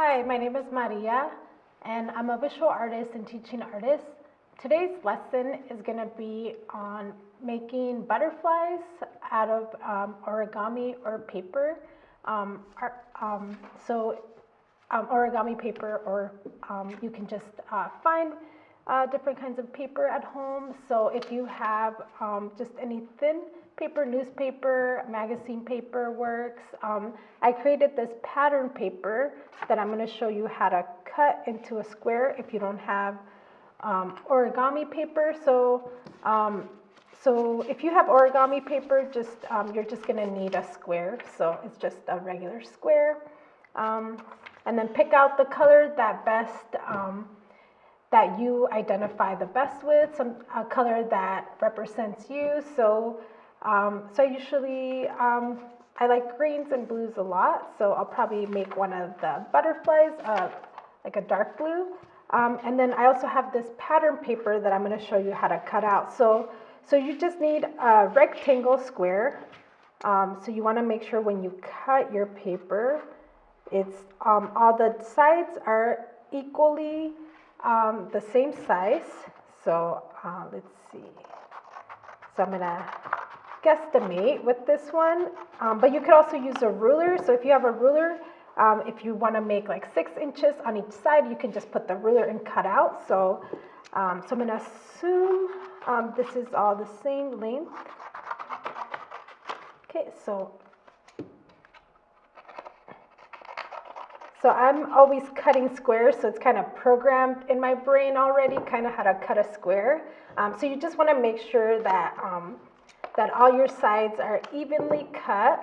Hi, my name is Maria, and I'm a visual artist and teaching artist. Today's lesson is going to be on making butterflies out of um, origami or paper. Um, um, so um, origami paper or um, you can just uh, find uh, different kinds of paper at home. So if you have um, just any thin paper, newspaper, magazine paper works. Um, I created this pattern paper that I'm going to show you how to cut into a square if you don't have um, origami paper. So, um, so if you have origami paper, just um, you're just going to need a square. So it's just a regular square. Um, and then pick out the color that best that you identify the best with, some a color that represents you. So um, so usually um, I like greens and blues a lot, so I'll probably make one of the butterflies, uh, like a dark blue. Um, and then I also have this pattern paper that I'm going to show you how to cut out. So, so you just need a rectangle square. Um, so you want to make sure when you cut your paper, it's um, all the sides are equally um, the same size. So uh, let's see. So I'm going to guesstimate with this one, um, but you could also use a ruler. So if you have a ruler, um, if you want to make like six inches on each side, you can just put the ruler and cut out. So, um, so I'm going to assume um, this is all the same length. Okay, so So I'm always cutting squares, so it's kind of programmed in my brain already, kind of how to cut a square. Um, so you just want to make sure that um, that all your sides are evenly cut,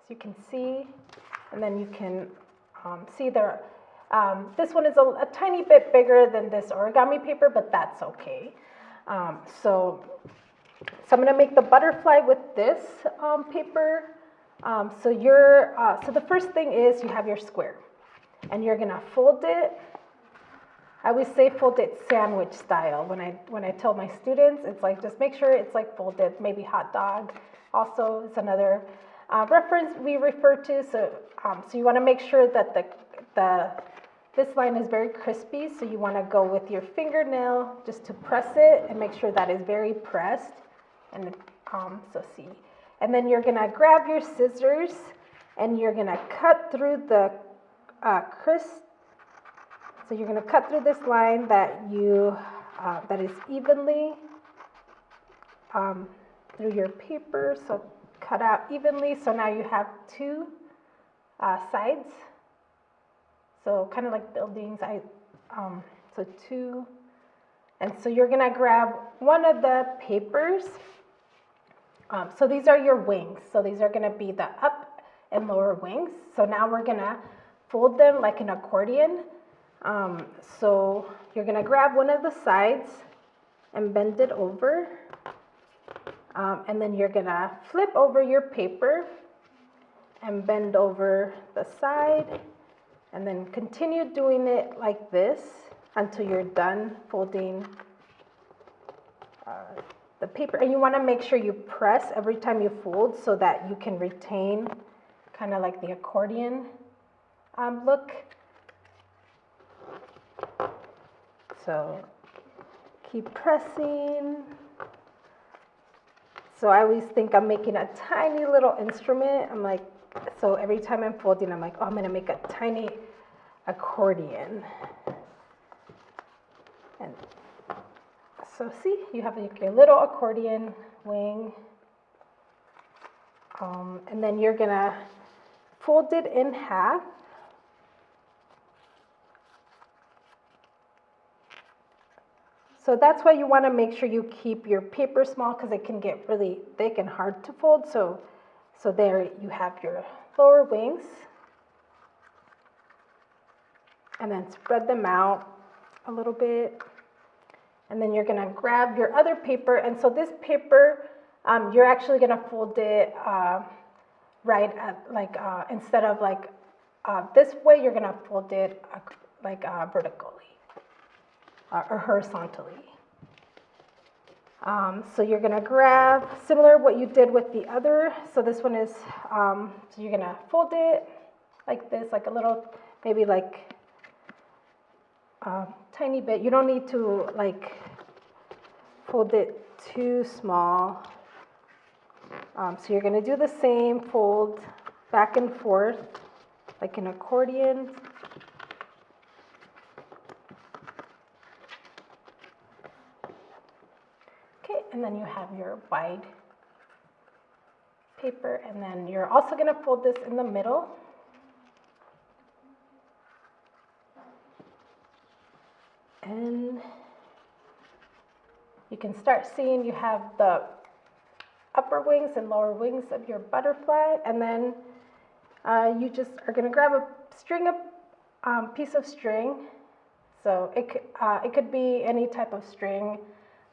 as you can see, and then you can um, see there. Um, this one is a, a, tiny bit bigger than this origami paper, but that's okay. Um, so, so I'm going to make the butterfly with this um, paper. Um, so you're, uh, so the first thing is you have your square, and you're to fold it I always say fold it sandwich style when I when I tell my students. It's like just make sure it's like folded, maybe hot dog. Also, it's another uh, reference we refer to. So um, so you want to make sure that the the this line is very crispy. So you want to go with your fingernail just to press it and make sure that is very pressed. And um, so see, and then you're gonna grab your scissors and you're gonna cut through the uh, crisp so you're to cut through this line that you uh, that is evenly um, through your paper. So cut out evenly. So now you have two uh, sides. So kind of like buildings. I um, so two, and so you're gonna grab one of the papers. Um, so these are your wings. So these are gonna be the up and lower wings. So now we're gonna fold them like an accordion. Um, so you're going to grab one of the sides and bend it over. Um, and then you're going to flip over your paper and bend over the side. And then continue doing it like this until you're done folding uh, the paper. And you want to make sure you press every time you fold so that you can retain kind of like the accordion um, look. So keep pressing. So I always think I'm making a tiny little instrument. I'm like, so every time I'm folding, I'm like, oh, I'm gonna make a tiny accordion. And so see, you have your little accordion wing. Um, and then you're gonna fold it in half So that's why you want to make sure you keep your paper small because it can get really thick and hard to fold. So, so there you have your lower wings. And then spread them out a little bit. And then you're to grab your other paper. And so this paper, um, you're actually to fold it uh, right at like, uh, instead of like uh, this way, you're to fold it uh, like uh, vertically uh, or horizontally. Um, so you're to grab, similar what you did with the other. So this one is, um, so you're to fold it like this, like a little maybe like a tiny bit. You don't need to like fold it too small. Um, so you're gonna do the same, fold back and forth like an accordion. Okay, and then you have your wide paper, and then you're also going to fold this in the middle. And you can start seeing you have the upper wings and lower wings of your butterfly, and then uh, you just are going to grab a string of um, piece of string. So it uh, it could be any type of string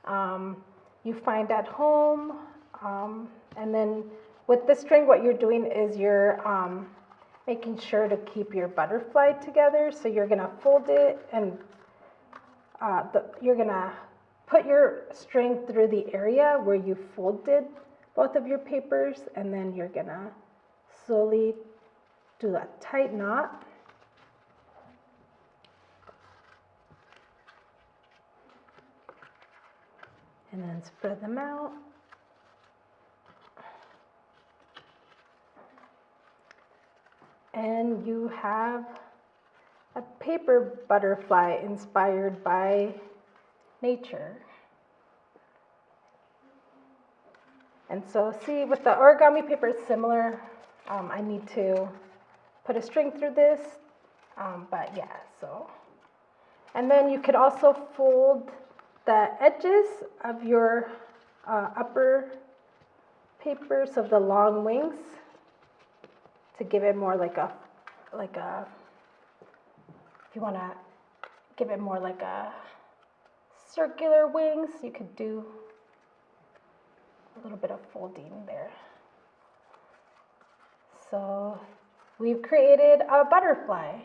um, you find at home, um, and then with the string, what you're doing is you're um, making sure to keep your butterfly together. So you're gonna fold it and uh, the, you're gonna put your string through the area where you folded both of your papers and then you're gonna slowly do a tight knot. And then spread them out. and you have a paper butterfly inspired by nature. And so see, with the origami paper, it's similar. Um, I need to put a string through this, um, but yeah, so. And then you could also fold the edges of your uh, upper papers of the long wings to give it more like a, like a, if you want to give it more like a circular wings, you could do a little bit of folding there. So we've created a butterfly.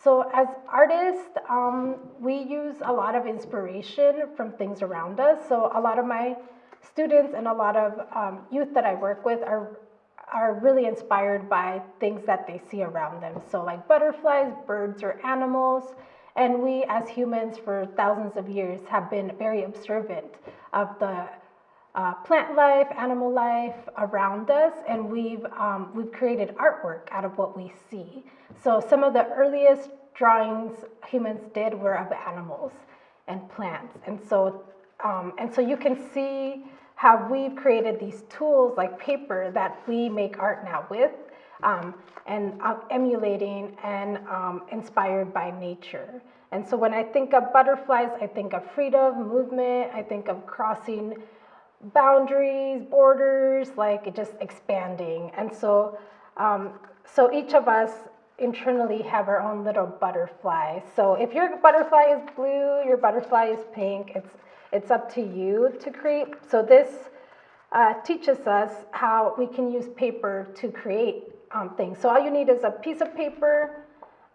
So as artists, um, we use a lot of inspiration from things around us. So a lot of my students and a lot of um, youth that I work with are are really inspired by things that they see around them. So, like butterflies, birds, or animals. And we, as humans, for thousands of years, have been very observant of the uh, plant life, animal life around us, and we've um, we've created artwork out of what we see. So some of the earliest drawings humans did were of animals and plants, and so um, and so you can see how we've created these tools like paper that we make art now with um, and uh, emulating and um, inspired by nature. And so when I think of butterflies, I think of freedom, movement, I think of crossing boundaries, borders, like just expanding. And so, um, so each of us internally have our own little butterfly. So if your butterfly is blue, your butterfly is pink, it's it's up to you to create. So this uh, teaches us how we can use paper to create um, things. So all you need is a piece of paper,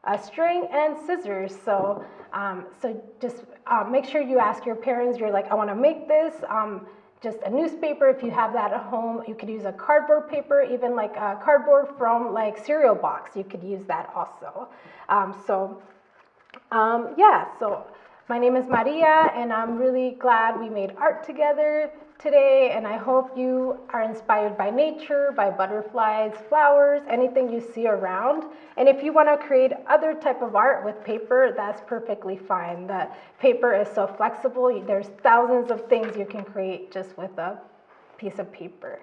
a string, and scissors. So, um, so just uh, make sure you ask your parents, you're like, I wanna make this. Um, just a newspaper, if you have that at home, you could use a cardboard paper, even like a cardboard from like cereal box, you could use that also. Um, so um, yeah, so my name is Maria, and I'm really glad we made art together today. And I hope you are inspired by nature, by butterflies, flowers, anything you see around. And if you want to create other type of art with paper, that's perfectly fine. The paper is so flexible. There's thousands of things you can create just with a piece of paper.